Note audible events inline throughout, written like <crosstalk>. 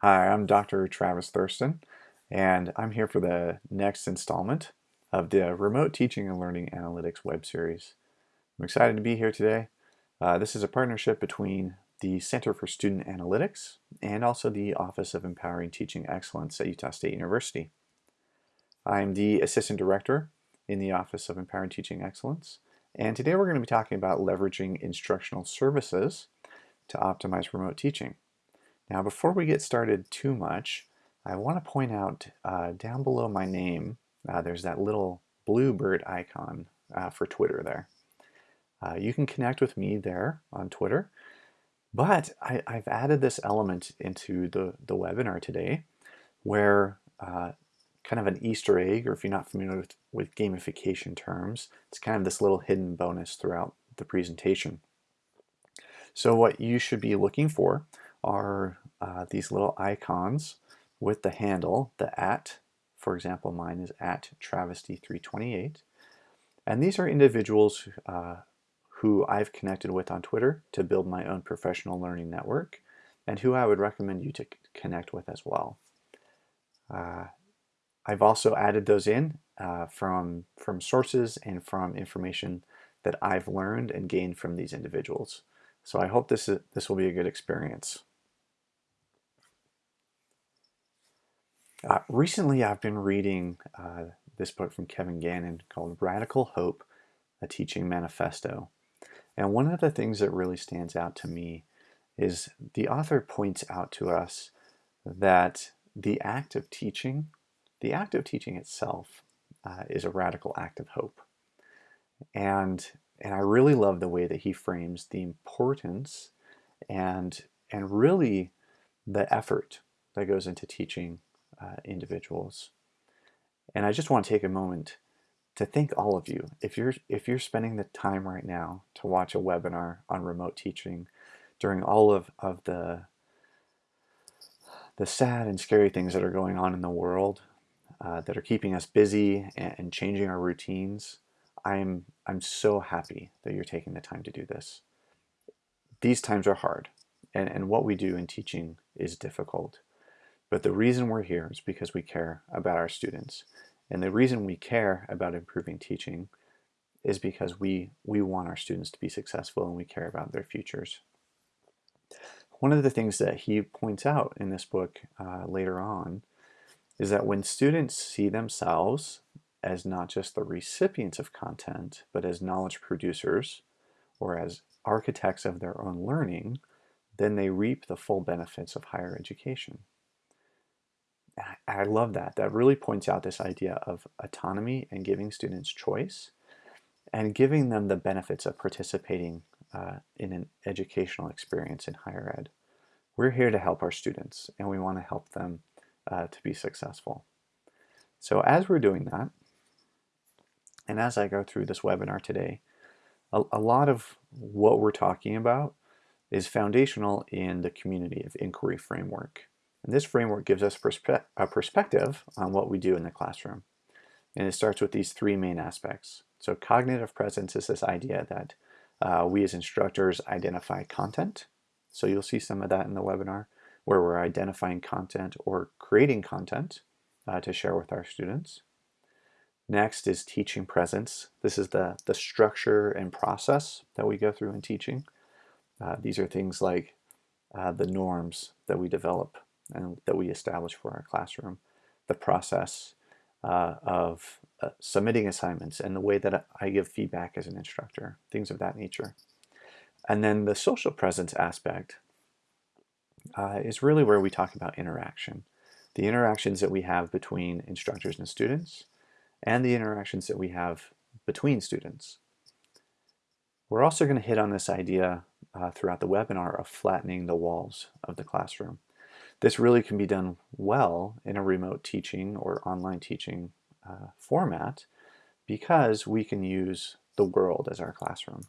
Hi, I'm Dr. Travis Thurston, and I'm here for the next installment of the Remote Teaching and Learning Analytics web series. I'm excited to be here today. Uh, this is a partnership between the Center for Student Analytics and also the Office of Empowering Teaching Excellence at Utah State University. I'm the Assistant Director in the Office of Empowering Teaching Excellence, and today we're going to be talking about leveraging instructional services to optimize remote teaching. Now before we get started too much, I want to point out uh, down below my name, uh, there's that little blue bird icon uh, for Twitter there. Uh, you can connect with me there on Twitter, but I, have added this element into the, the webinar today where uh, kind of an Easter egg, or if you're not familiar with, with gamification terms, it's kind of this little hidden bonus throughout the presentation. So what you should be looking for are uh, these little icons with the handle, the at, for example, mine is at travesty328. And these are individuals uh, who I've connected with on Twitter to build my own professional learning network and who I would recommend you to connect with as well. Uh, I've also added those in uh, from, from sources and from information that I've learned and gained from these individuals. So I hope this, is, this will be a good experience. Uh, recently, I've been reading uh, this book from Kevin Gannon called Radical Hope, a Teaching Manifesto. And one of the things that really stands out to me is the author points out to us that the act of teaching, the act of teaching itself uh, is a radical act of hope. And, and I really love the way that he frames the importance and, and really the effort that goes into teaching uh, individuals. And I just want to take a moment to thank all of you. If you're, if you're spending the time right now to watch a webinar on remote teaching during all of, of the, the sad and scary things that are going on in the world uh, that are keeping us busy and, and changing our routines, I'm, I'm so happy that you're taking the time to do this. These times are hard, and, and what we do in teaching is difficult. But the reason we're here is because we care about our students. And the reason we care about improving teaching is because we, we want our students to be successful and we care about their futures. One of the things that he points out in this book uh, later on is that when students see themselves as not just the recipients of content, but as knowledge producers or as architects of their own learning, then they reap the full benefits of higher education. I love that. That really points out this idea of autonomy and giving students choice and giving them the benefits of participating uh, in an educational experience in higher ed. We're here to help our students and we want to help them uh, to be successful. So as we're doing that, and as I go through this webinar today, a, a lot of what we're talking about is foundational in the community of inquiry framework. And this framework gives us perspe a perspective on what we do in the classroom. And it starts with these three main aspects. So cognitive presence is this idea that uh, we as instructors identify content. So you'll see some of that in the webinar where we're identifying content or creating content uh, to share with our students. Next is teaching presence. This is the, the structure and process that we go through in teaching. Uh, these are things like uh, the norms that we develop and that we establish for our classroom, the process uh, of uh, submitting assignments and the way that I give feedback as an instructor, things of that nature. And then the social presence aspect uh, is really where we talk about interaction. The interactions that we have between instructors and students and the interactions that we have between students. We're also going to hit on this idea uh, throughout the webinar of flattening the walls of the classroom. This really can be done well in a remote teaching or online teaching uh, format because we can use the world as our classroom.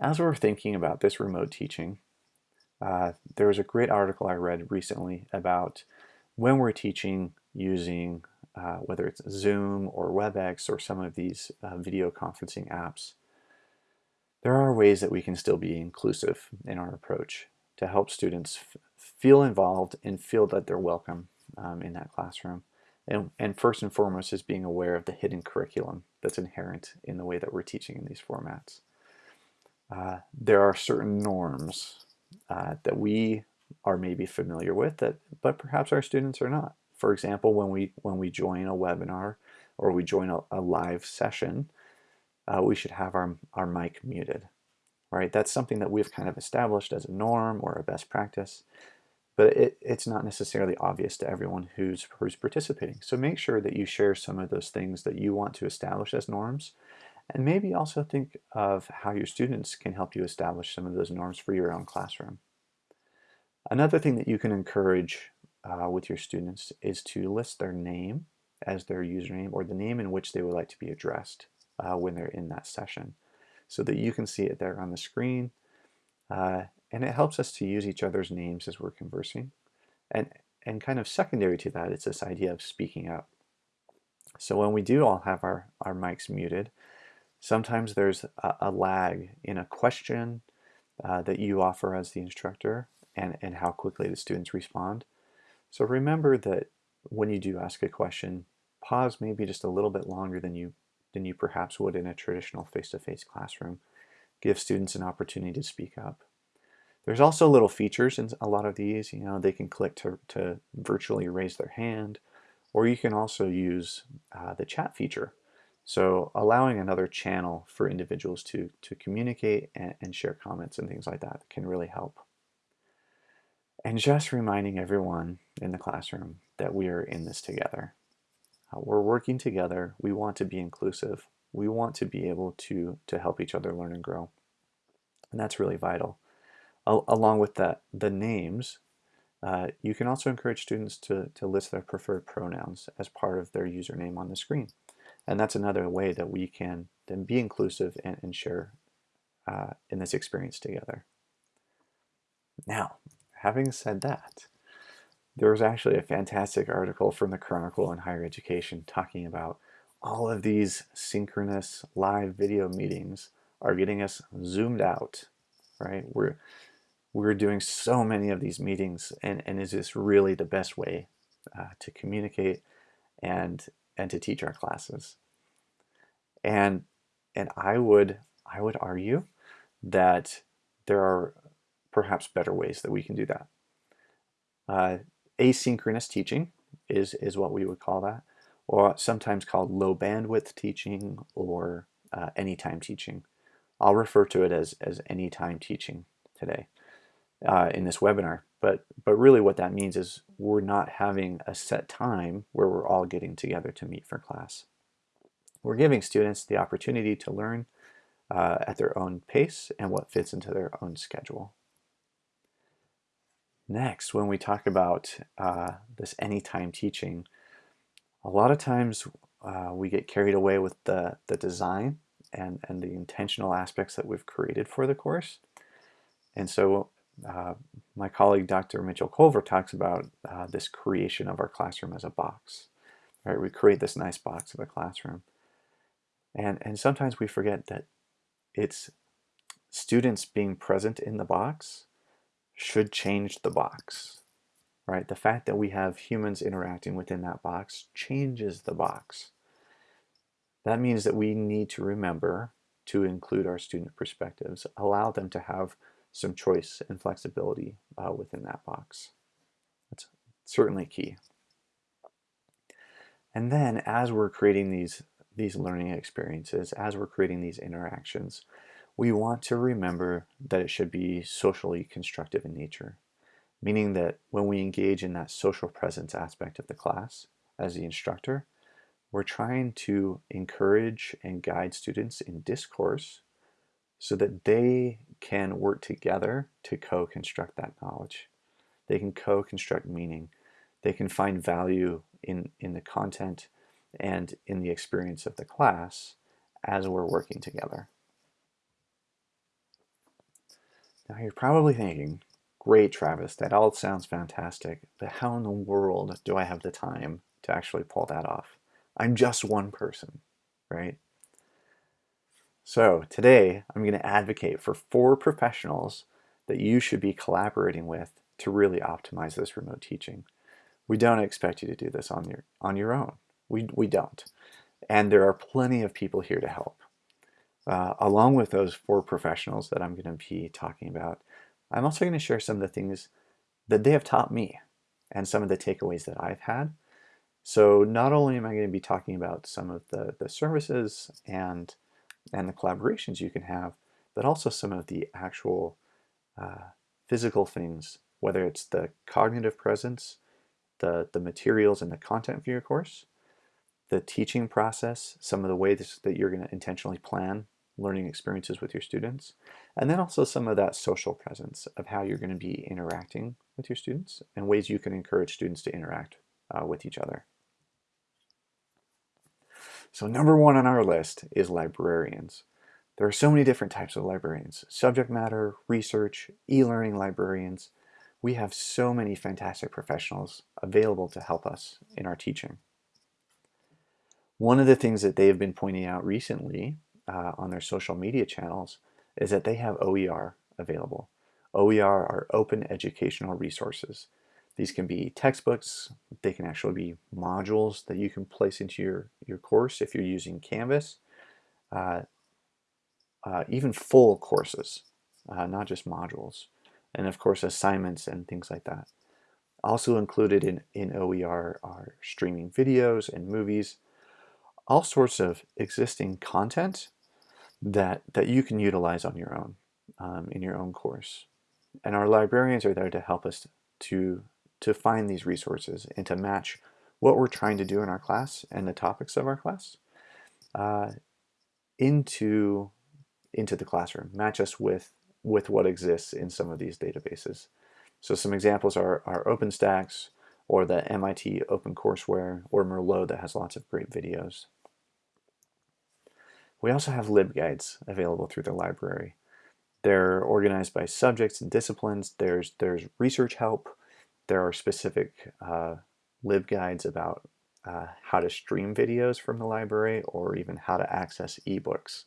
As we're thinking about this remote teaching, uh, there was a great article I read recently about when we're teaching using uh, whether it's Zoom or WebEx or some of these uh, video conferencing apps there are ways that we can still be inclusive in our approach to help students feel involved and feel that they're welcome um, in that classroom. And, and first and foremost is being aware of the hidden curriculum that's inherent in the way that we're teaching in these formats. Uh, there are certain norms uh, that we are maybe familiar with that but perhaps our students are not. For example, when we when we join a webinar or we join a, a live session, uh, we should have our, our mic muted, right? That's something that we've kind of established as a norm or a best practice, but it, it's not necessarily obvious to everyone who's, who's participating. So make sure that you share some of those things that you want to establish as norms, and maybe also think of how your students can help you establish some of those norms for your own classroom. Another thing that you can encourage uh, with your students is to list their name as their username or the name in which they would like to be addressed uh, when they're in that session so that you can see it there on the screen. Uh, and it helps us to use each other's names as we're conversing. And, and kind of secondary to that, it's this idea of speaking up. So when we do all have our, our mics muted, sometimes there's a, a lag in a question uh, that you offer as the instructor and, and how quickly the students respond. So remember that when you do ask a question, pause maybe just a little bit longer than you than you perhaps would in a traditional face-to-face -face classroom. Give students an opportunity to speak up. There's also little features in a lot of these. You know, they can click to, to virtually raise their hand, or you can also use uh, the chat feature. So allowing another channel for individuals to, to communicate and, and share comments and things like that can really help. And just reminding everyone in the classroom that we are in this together. Uh, we're working together. We want to be inclusive. We want to be able to, to help each other learn and grow. And that's really vital. Al along with that, the names, uh, you can also encourage students to, to list their preferred pronouns as part of their username on the screen. And that's another way that we can then be inclusive and, and share uh, in this experience together. Now, having said that, there was actually a fantastic article from the Chronicle on Higher Education talking about all of these synchronous live video meetings are getting us zoomed out, right? We're we're doing so many of these meetings, and and is this really the best way uh, to communicate and and to teach our classes? And and I would I would argue that there are perhaps better ways that we can do that. Uh, asynchronous teaching is, is what we would call that, or sometimes called low bandwidth teaching or uh, anytime teaching. I'll refer to it as, as anytime teaching today uh, in this webinar. But, but really what that means is we're not having a set time where we're all getting together to meet for class. We're giving students the opportunity to learn uh, at their own pace and what fits into their own schedule. Next, when we talk about uh, this anytime teaching, a lot of times uh, we get carried away with the, the design and, and the intentional aspects that we've created for the course. And so uh, my colleague Dr. Mitchell Colver talks about uh, this creation of our classroom as a box. Right? We create this nice box of a classroom. And, and sometimes we forget that it's students being present in the box should change the box, right? The fact that we have humans interacting within that box changes the box. That means that we need to remember to include our student perspectives, allow them to have some choice and flexibility uh, within that box. That's certainly key. And then as we're creating these, these learning experiences, as we're creating these interactions, we want to remember that it should be socially constructive in nature, meaning that when we engage in that social presence aspect of the class as the instructor, we're trying to encourage and guide students in discourse so that they can work together to co-construct that knowledge. They can co-construct meaning. They can find value in, in the content and in the experience of the class as we're working together. Now you're probably thinking, great Travis, that all sounds fantastic, but how in the world do I have the time to actually pull that off? I'm just one person, right? So today I'm going to advocate for four professionals that you should be collaborating with to really optimize this remote teaching. We don't expect you to do this on your, on your own. We, we don't. And there are plenty of people here to help. Uh, along with those four professionals that I'm going to be talking about, I'm also going to share some of the things that they have taught me and some of the takeaways that I've had. So not only am I going to be talking about some of the, the services and, and the collaborations you can have, but also some of the actual uh, physical things, whether it's the cognitive presence, the, the materials and the content for your course, the teaching process, some of the ways that you're going to intentionally plan learning experiences with your students, and then also some of that social presence of how you're going to be interacting with your students and ways you can encourage students to interact uh, with each other. So number one on our list is librarians. There are so many different types of librarians. Subject matter, research, e-learning librarians. We have so many fantastic professionals available to help us in our teaching. One of the things that they have been pointing out recently uh, on their social media channels is that they have OER available. OER are open educational resources. These can be textbooks, they can actually be modules that you can place into your, your course if you're using Canvas, uh, uh, even full courses, uh, not just modules, and of course assignments and things like that. Also included in, in OER are streaming videos and movies, all sorts of existing content that, that you can utilize on your own, um, in your own course. And our librarians are there to help us to, to find these resources and to match what we're trying to do in our class and the topics of our class uh, into, into the classroom, match us with, with what exists in some of these databases. So some examples are, are OpenStax or the MIT OpenCourseWare or Merlot that has lots of great videos. We also have LibGuides available through the library. They're organized by subjects and disciplines. There's, there's research help. There are specific uh, LibGuides about uh, how to stream videos from the library or even how to access ebooks.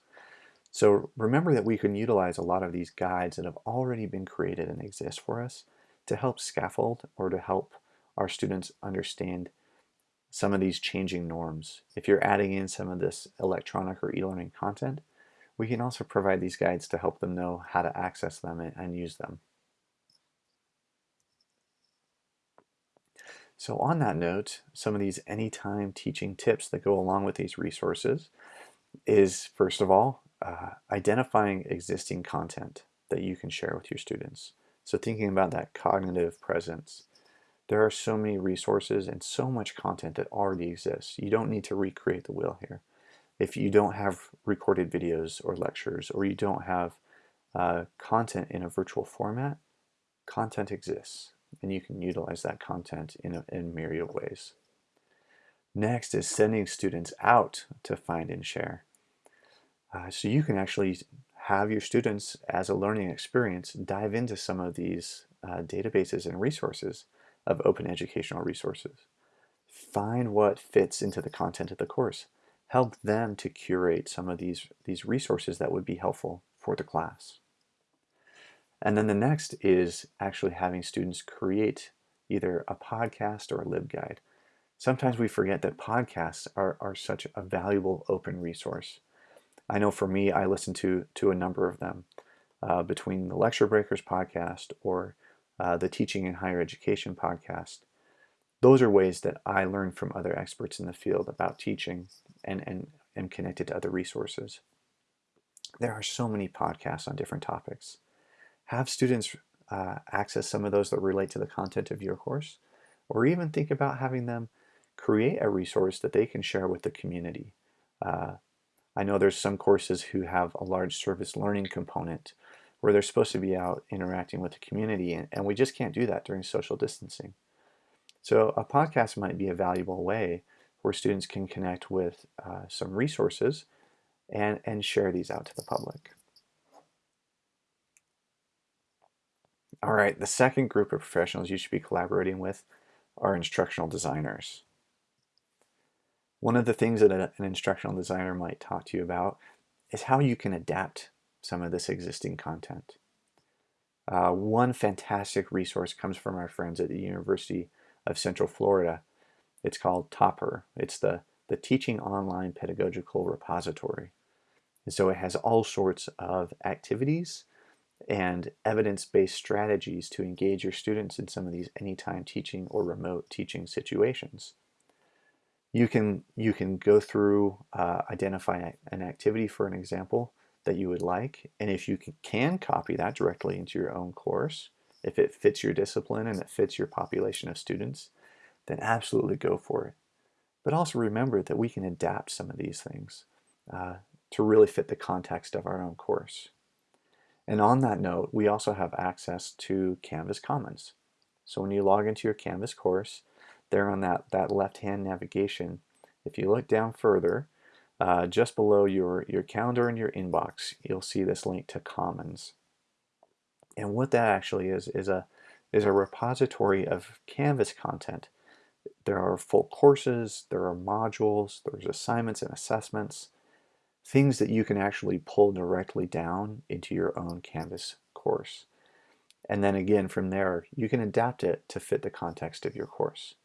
So remember that we can utilize a lot of these guides that have already been created and exist for us to help scaffold or to help our students understand some of these changing norms. If you're adding in some of this electronic or e-learning content, we can also provide these guides to help them know how to access them and use them. So on that note, some of these anytime teaching tips that go along with these resources is, first of all, uh, identifying existing content that you can share with your students. So thinking about that cognitive presence, there are so many resources and so much content that already exists. You don't need to recreate the wheel here. If you don't have recorded videos or lectures, or you don't have uh, content in a virtual format, content exists, and you can utilize that content in, a, in myriad ways. Next is sending students out to find and share. Uh, so you can actually have your students as a learning experience dive into some of these uh, databases and resources of open educational resources. Find what fits into the content of the course. Help them to curate some of these, these resources that would be helpful for the class. And then the next is actually having students create either a podcast or a LibGuide. Sometimes we forget that podcasts are, are such a valuable open resource. I know for me, I listen to, to a number of them uh, between the Lecture Breakers podcast or uh, the Teaching in Higher Education podcast. Those are ways that I learn from other experts in the field about teaching and, and am connected to other resources. There are so many podcasts on different topics. Have students uh, access some of those that relate to the content of your course, or even think about having them create a resource that they can share with the community. Uh, I know there's some courses who have a large service learning component where they're supposed to be out interacting with the community and, and we just can't do that during social distancing. So a podcast might be a valuable way where students can connect with uh, some resources and, and share these out to the public. All right, the second group of professionals you should be collaborating with are instructional designers. One of the things that an instructional designer might talk to you about is how you can adapt some of this existing content. Uh, one fantastic resource comes from our friends at the University of Central Florida. It's called TOPR. It's the, the Teaching Online Pedagogical Repository. And so it has all sorts of activities and evidence-based strategies to engage your students in some of these anytime teaching or remote teaching situations. You can, you can go through, uh, identify an activity for an example that you would like, and if you can copy that directly into your own course, if it fits your discipline and it fits your population of students, then absolutely go for it. But also remember that we can adapt some of these things uh, to really fit the context of our own course. And on that note, we also have access to Canvas Commons. So when you log into your Canvas course, there on that, that left-hand navigation, if you look down further, uh, just below your, your calendar and your inbox, you'll see this link to Commons. And what that actually is, is a, is a repository of Canvas content. There are full courses, there are modules, there's assignments and assessments, things that you can actually pull directly down into your own Canvas course. And then again, from there, you can adapt it to fit the context of your course.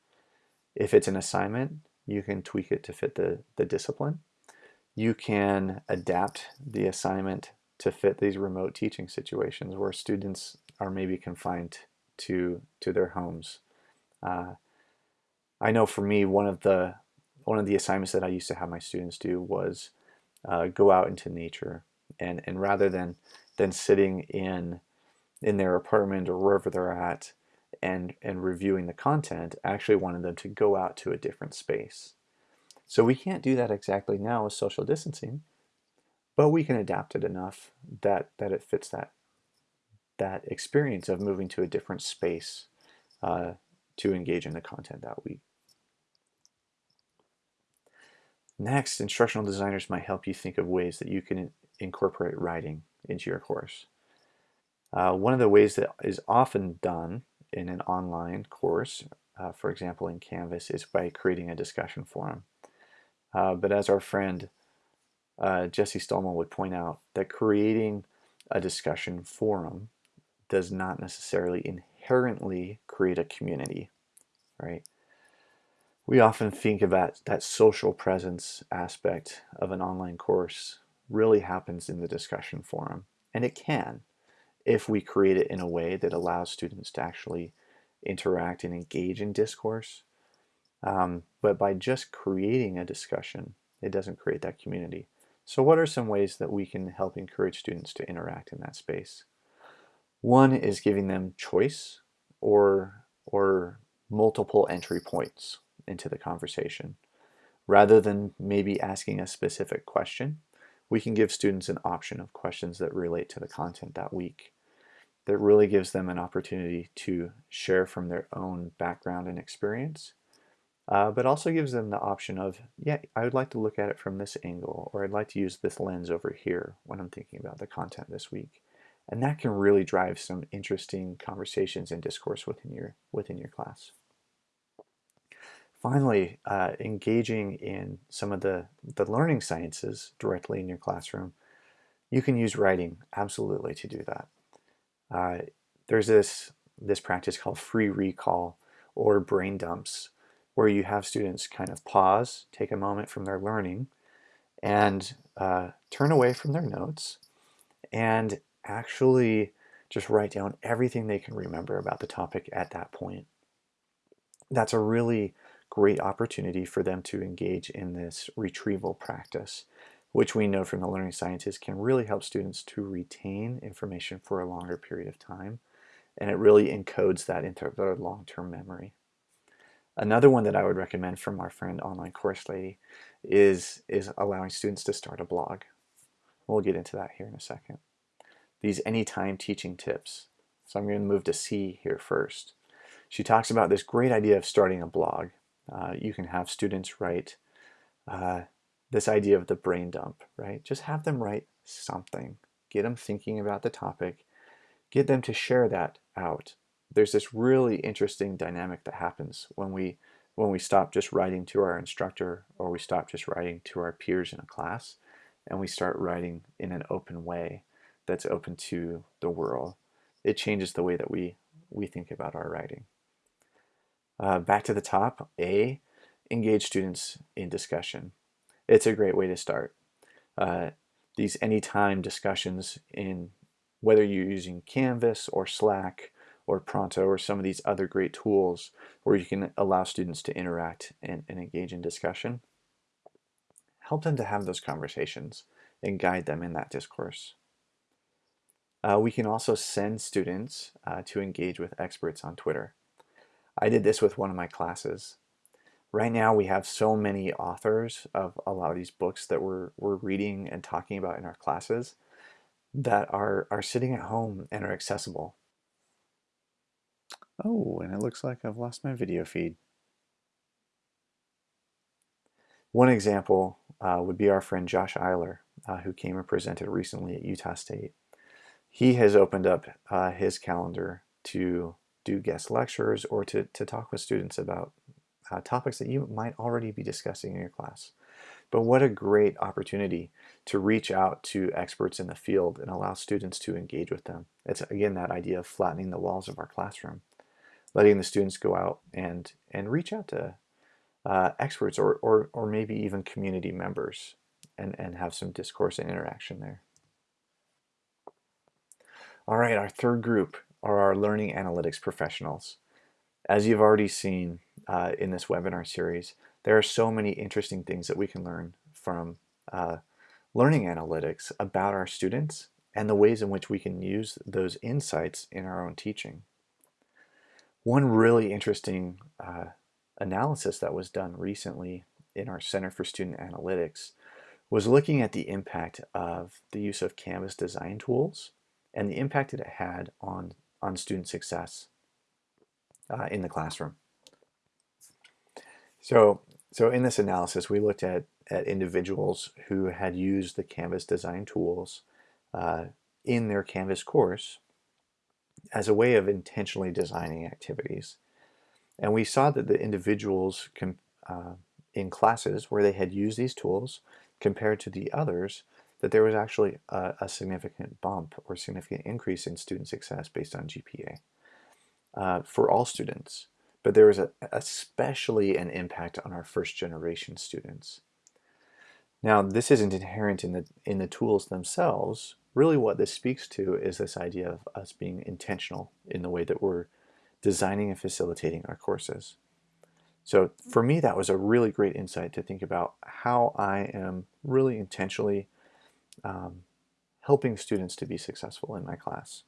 If it's an assignment, you can tweak it to fit the, the discipline. You can adapt the assignment to fit these remote teaching situations where students are maybe confined to, to their homes. Uh, I know for me, one of the one of the assignments that I used to have my students do was uh, go out into nature and and rather than than sitting in in their apartment or wherever they're at and and reviewing the content I actually wanted them to go out to a different space so we can't do that exactly now with social distancing but we can adapt it enough that that it fits that that experience of moving to a different space uh, to engage in the content that week Next, instructional designers might help you think of ways that you can incorporate writing into your course. Uh, one of the ways that is often done in an online course, uh, for example in Canvas, is by creating a discussion forum. Uh, but as our friend uh, Jesse Stommel would point out, that creating a discussion forum does not necessarily inherently create a community, right? We often think about that social presence aspect of an online course really happens in the discussion forum. And it can if we create it in a way that allows students to actually interact and engage in discourse. Um, but by just creating a discussion, it doesn't create that community. So what are some ways that we can help encourage students to interact in that space? One is giving them choice or, or multiple entry points into the conversation. Rather than maybe asking a specific question, we can give students an option of questions that relate to the content that week. That really gives them an opportunity to share from their own background and experience, uh, but also gives them the option of, yeah, I would like to look at it from this angle, or I'd like to use this lens over here when I'm thinking about the content this week. And that can really drive some interesting conversations and discourse within your, within your class. Finally, uh, engaging in some of the, the learning sciences directly in your classroom, you can use writing absolutely to do that. Uh, there's this, this practice called free recall or brain dumps where you have students kind of pause, take a moment from their learning, and uh, turn away from their notes and actually just write down everything they can remember about the topic at that point. That's a really great opportunity for them to engage in this retrieval practice, which we know from the learning scientists can really help students to retain information for a longer period of time. And it really encodes that into their long-term memory. Another one that I would recommend from our friend Online Course Lady is, is allowing students to start a blog. We'll get into that here in a second. These anytime teaching tips. So I'm going to move to C here first. She talks about this great idea of starting a blog uh, you can have students write uh, this idea of the brain dump, right? Just have them write something. Get them thinking about the topic. Get them to share that out. There's this really interesting dynamic that happens when we when we stop just writing to our instructor or we stop just writing to our peers in a class and we start writing in an open way that's open to the world, it changes the way that we, we think about our writing. Uh, back to the top, A, engage students in discussion. It's a great way to start. Uh, these anytime discussions in whether you're using Canvas or Slack or Pronto or some of these other great tools where you can allow students to interact and, and engage in discussion. Help them to have those conversations and guide them in that discourse. Uh, we can also send students uh, to engage with experts on Twitter. I did this with one of my classes. Right now we have so many authors of a lot of these books that we're, we're reading and talking about in our classes that are, are sitting at home and are accessible. Oh, and it looks like I've lost my video feed. One example uh, would be our friend Josh Eyler, uh, who came and presented recently at Utah State. He has opened up uh, his calendar to do guest lectures or to, to talk with students about uh, topics that you might already be discussing in your class. But what a great opportunity to reach out to experts in the field and allow students to engage with them. It's again that idea of flattening the walls of our classroom letting the students go out and, and reach out to uh, experts or, or, or maybe even community members and, and have some discourse and interaction there. All right, our third group are our learning analytics professionals. As you've already seen uh, in this webinar series, there are so many interesting things that we can learn from uh, learning analytics about our students and the ways in which we can use those insights in our own teaching. One really interesting uh, analysis that was done recently in our Center for Student Analytics was looking at the impact of the use of Canvas design tools and the impact that it had on, on student success uh, in the classroom. So, so in this analysis, we looked at, at individuals who had used the Canvas design tools uh, in their Canvas course as a way of intentionally designing activities. And we saw that the individuals uh, in classes where they had used these tools compared to the others, that there was actually a, a significant bump or significant increase in student success based on GPA uh, for all students. But there was a, especially an impact on our first generation students. Now, this isn't inherent in the, in the tools themselves, really what this speaks to is this idea of us being intentional in the way that we're designing and facilitating our courses. So for me, that was a really great insight to think about how I am really intentionally um, helping students to be successful in my class.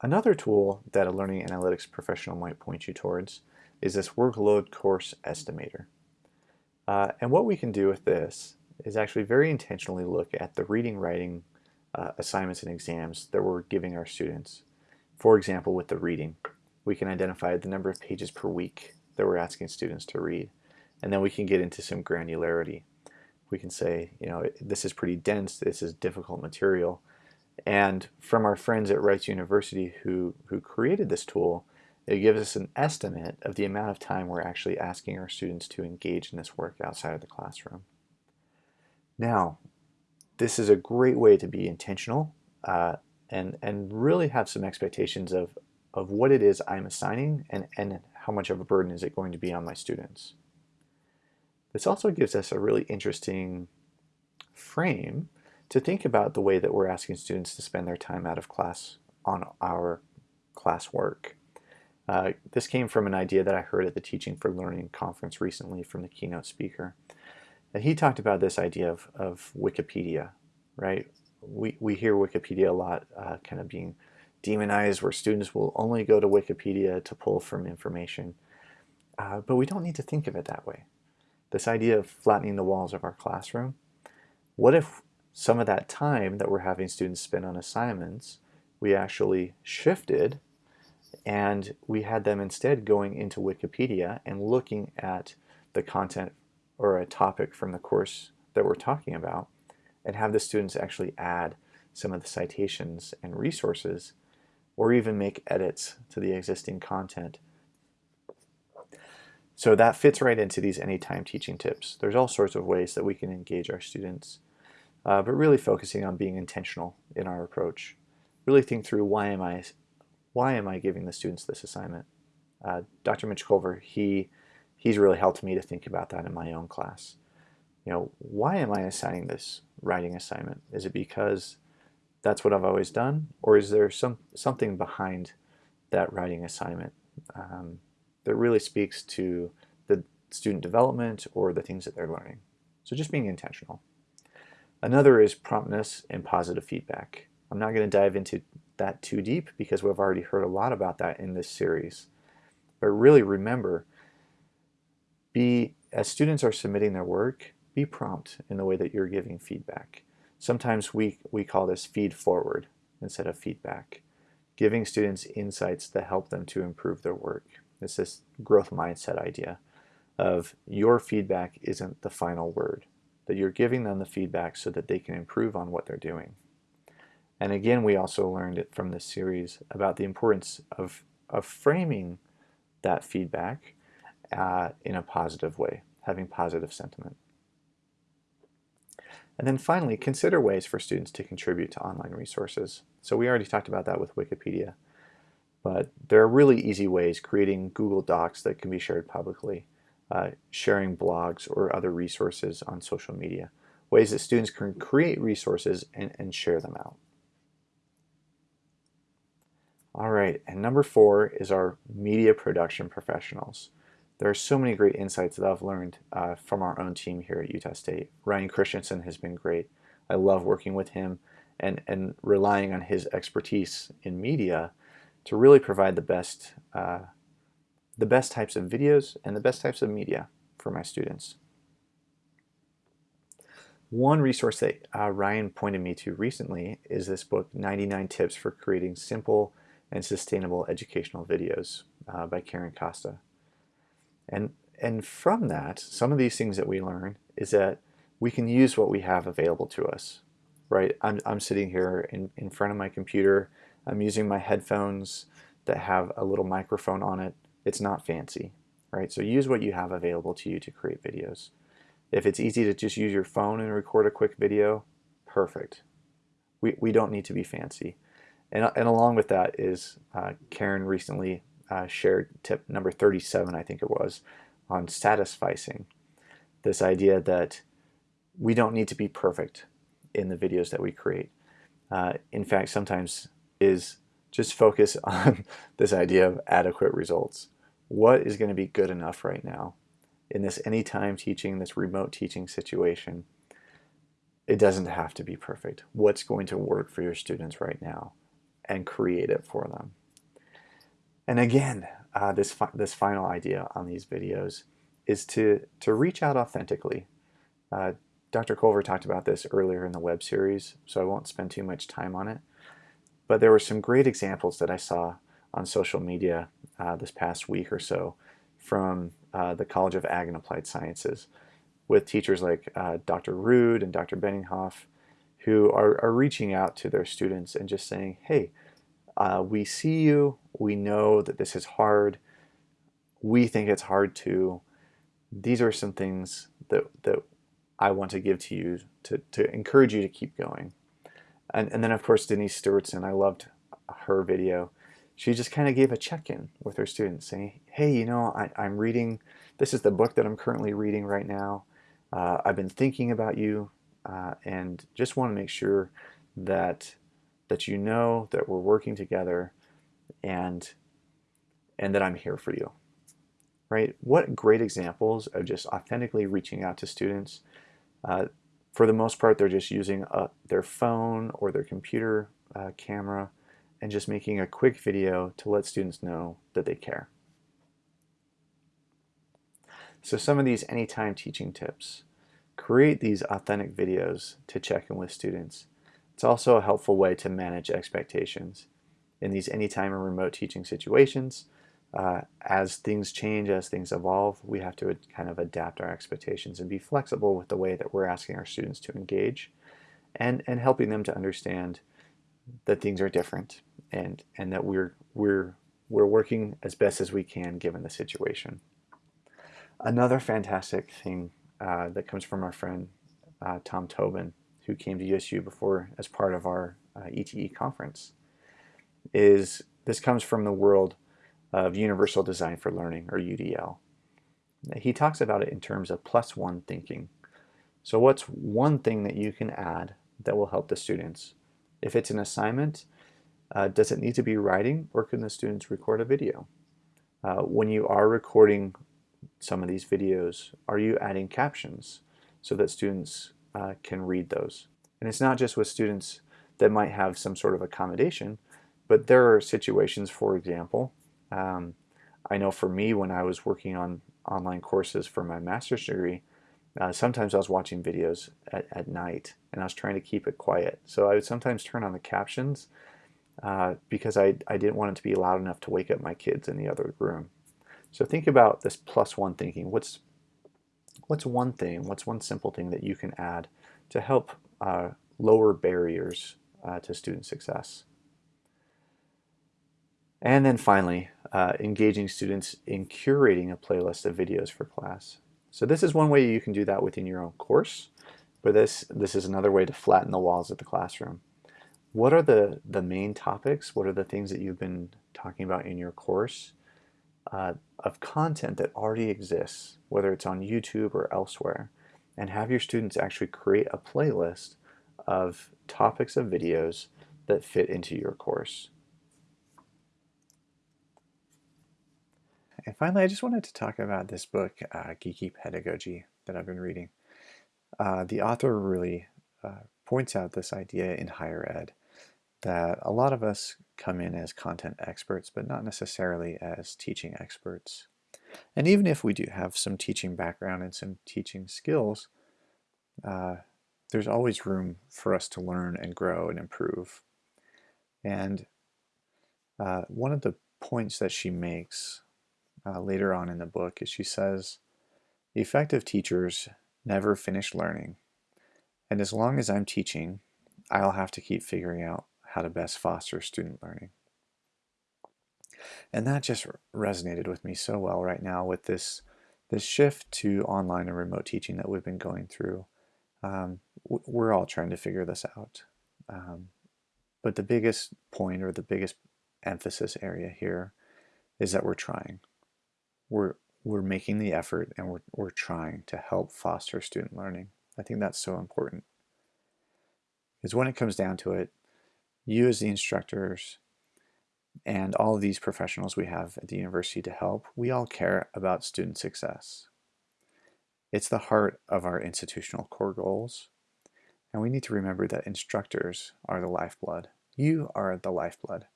Another tool that a learning analytics professional might point you towards is this workload course estimator. Uh, and what we can do with this is actually very intentionally look at the reading, writing, uh, assignments and exams that we're giving our students. For example, with the reading, we can identify the number of pages per week that we're asking students to read. And then we can get into some granularity. We can say, you know, this is pretty dense, this is difficult material. And from our friends at Rice University who, who created this tool, it gives us an estimate of the amount of time we're actually asking our students to engage in this work outside of the classroom. Now, this is a great way to be intentional uh, and, and really have some expectations of, of what it is I'm assigning and, and how much of a burden is it going to be on my students. This also gives us a really interesting frame to think about the way that we're asking students to spend their time out of class on our class work. Uh, this came from an idea that I heard at the Teaching for Learning conference recently from the keynote speaker. And he talked about this idea of, of Wikipedia, right? We, we hear Wikipedia a lot uh, kind of being demonized where students will only go to Wikipedia to pull from information. Uh, but we don't need to think of it that way. This idea of flattening the walls of our classroom, what if some of that time that we're having students spend on assignments, we actually shifted and we had them instead going into Wikipedia and looking at the content or a topic from the course that we're talking about and have the students actually add some of the citations and resources or even make edits to the existing content. So that fits right into these anytime teaching tips. There's all sorts of ways that we can engage our students. uh, but really focusing on being intentional in our approach. Really think through why am I, why am I giving the students this assignment? Uh, Dr. Mitch Colver, he, he's really helped me to think about that in my own class. You know, why am I assigning this writing assignment? Is it because that's what I've always done, or is there some something behind that writing assignment um, that really speaks to the student development or the things that they're learning? So just being intentional. Another is promptness and positive feedback. I'm not going to dive into that too deep because we've already heard a lot about that in this series. But really remember, be as students are submitting their work, be prompt in the way that you're giving feedback. Sometimes we, we call this feed forward instead of feedback, giving students insights that help them to improve their work. It's this growth mindset idea of your feedback isn't the final word, that you're giving them the feedback so that they can improve on what they're doing. And again, we also learned it from this series about the importance of, of framing that feedback uh, in a positive way, having positive sentiment. And then finally, consider ways for students to contribute to online resources. So we already talked about that with Wikipedia, but there are really easy ways creating Google Docs that can be shared publicly, uh, sharing blogs or other resources on social media, ways that students can create resources and, and share them out. All right, and number four is our media production professionals. There are so many great insights that I've learned uh, from our own team here at Utah State. Ryan Christensen has been great. I love working with him and, and relying on his expertise in media to really provide the best, uh, the best types of videos and the best types of media for my students. One resource that uh, Ryan pointed me to recently is this book, 99 Tips for Creating Simple and Sustainable Educational Videos uh, by Karen Costa. And, and from that, some of these things that we learn is that we can use what we have available to us, right? I'm, I'm sitting here in, in front of my computer. I'm using my headphones that have a little microphone on it. It's not fancy, right? So use what you have available to you to create videos. If it's easy to just use your phone and record a quick video, perfect. We, we don't need to be fancy. And, and along with that is uh, Karen recently uh, shared tip number 37, I think it was, on satisficing. This idea that we don't need to be perfect in the videos that we create. Uh, in fact, sometimes is just focus <laughs> on this idea of adequate results. What is going to be good enough right now? In this anytime teaching, this remote teaching situation, it doesn't have to be perfect. What's going to work for your students right now? And create it for them. And again, uh, this, fi this final idea on these videos is to, to reach out authentically. Uh, Dr. Colver talked about this earlier in the web series, so I won't spend too much time on it. But there were some great examples that I saw on social media uh, this past week or so from uh, the College of Ag and Applied Sciences with teachers like uh, Dr. Rude and Dr. Benninghoff who are, are reaching out to their students and just saying, hey, uh, we see you, we know that this is hard, we think it's hard too. These are some things that, that I want to give to you to, to encourage you to keep going. And, and then of course Denise Stewardson, I loved her video. She just kind of gave a check-in with her students saying, hey, you know, I, I'm reading, this is the book that I'm currently reading right now. Uh, I've been thinking about you uh, and just want to make sure that that you know that we're working together and and that I'm here for you. Right? What great examples of just authentically reaching out to students. Uh, for the most part, they're just using uh, their phone or their computer uh, camera and just making a quick video to let students know that they care. So some of these anytime teaching tips. Create these authentic videos to check in with students. It's also a helpful way to manage expectations. In these anytime and remote teaching situations, uh, as things change, as things evolve, we have to kind of adapt our expectations and be flexible with the way that we're asking our students to engage and, and helping them to understand that things are different and, and that we're, we're, we're working as best as we can given the situation. Another fantastic thing uh, that comes from our friend uh, Tom Tobin who came to USU before as part of our uh, ETE conference, is this comes from the world of Universal Design for Learning, or UDL. He talks about it in terms of plus one thinking. So what's one thing that you can add that will help the students? If it's an assignment, uh, does it need to be writing or can the students record a video? Uh, when you are recording some of these videos, are you adding captions so that students uh, can read those? And it's not just with students that might have some sort of accommodation, but there are situations, for example, um, I know for me when I was working on online courses for my master's degree, uh, sometimes I was watching videos at, at night and I was trying to keep it quiet. So I would sometimes turn on the captions uh, because I, I didn't want it to be loud enough to wake up my kids in the other room. So think about this plus one thinking. What's, what's one thing, what's one simple thing that you can add to help uh, lower barriers uh, to student success? And then finally, uh, engaging students in curating a playlist of videos for class. So this is one way you can do that within your own course, but this, this is another way to flatten the walls of the classroom. What are the, the main topics? What are the things that you've been talking about in your course uh, of content that already exists, whether it's on YouTube or elsewhere, and have your students actually create a playlist of topics of videos that fit into your course. And finally, I just wanted to talk about this book, uh, Geeky Pedagogy, that I've been reading. Uh, the author really uh, points out this idea in higher ed that a lot of us come in as content experts, but not necessarily as teaching experts. And even if we do have some teaching background and some teaching skills, uh, there's always room for us to learn and grow and improve. And uh, one of the points that she makes uh, later on in the book is she says, effective teachers never finish learning. And as long as I'm teaching, I'll have to keep figuring out how to best foster student learning. And that just resonated with me so well right now with this, this shift to online and remote teaching that we've been going through. Um, we're all trying to figure this out. Um, but the biggest point or the biggest emphasis area here is that we're trying we're we're making the effort and we're, we're trying to help foster student learning. I think that's so important. Because when it comes down to it, you as the instructors and all of these professionals we have at the university to help, we all care about student success. It's the heart of our institutional core goals. And we need to remember that instructors are the lifeblood. You are the lifeblood.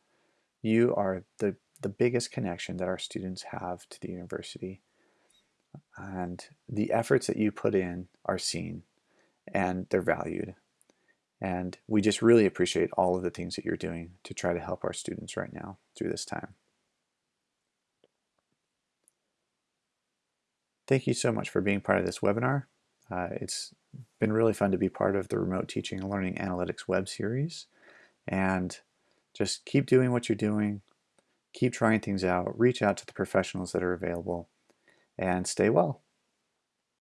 You are the the biggest connection that our students have to the university. And the efforts that you put in are seen and they're valued. And we just really appreciate all of the things that you're doing to try to help our students right now through this time. Thank you so much for being part of this webinar. Uh, it's been really fun to be part of the Remote Teaching and Learning Analytics web series. And just keep doing what you're doing keep trying things out, reach out to the professionals that are available, and stay well.